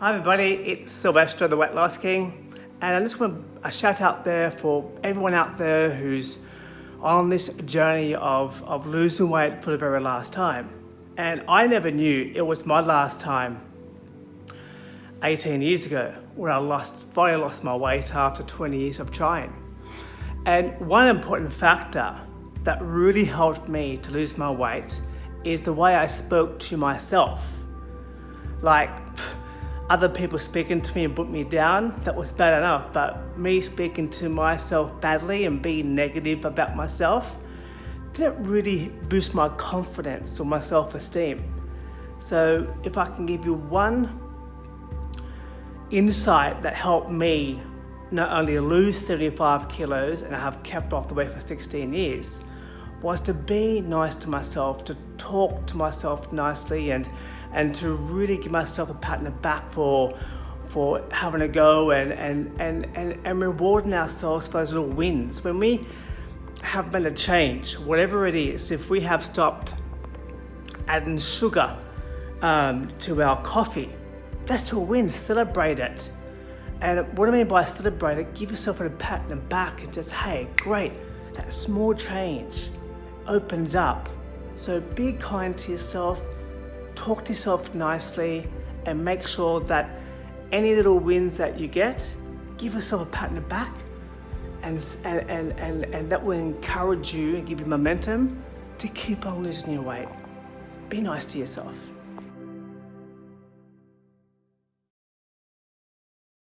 Hi everybody, it's Sylvester the Weight Loss King and I just want a shout out there for everyone out there who's on this journey of, of losing weight for the very last time. And I never knew it was my last time 18 years ago when I lost, finally lost my weight after 20 years of trying. And one important factor that really helped me to lose my weight is the way I spoke to myself. Like, other people speaking to me and put me down, that was bad enough. But me speaking to myself badly and being negative about myself didn't really boost my confidence or my self-esteem. So if I can give you one insight that helped me not only lose 75 kilos and I have kept off the weight for 16 years, was to be nice to myself, to talk to myself nicely and, and to really give myself a pat on the back for, for having a go and, and, and, and, and rewarding ourselves for those little wins. When we have made a change, whatever it is, if we have stopped adding sugar um, to our coffee, that's a win, celebrate it. And what I mean by celebrate it, give yourself a pat on the back and just, hey, great, that small change opens up. So be kind to yourself, talk to yourself nicely, and make sure that any little wins that you get, give yourself a pat on the back, and, and, and, and that will encourage you and give you momentum to keep on losing your weight. Be nice to yourself.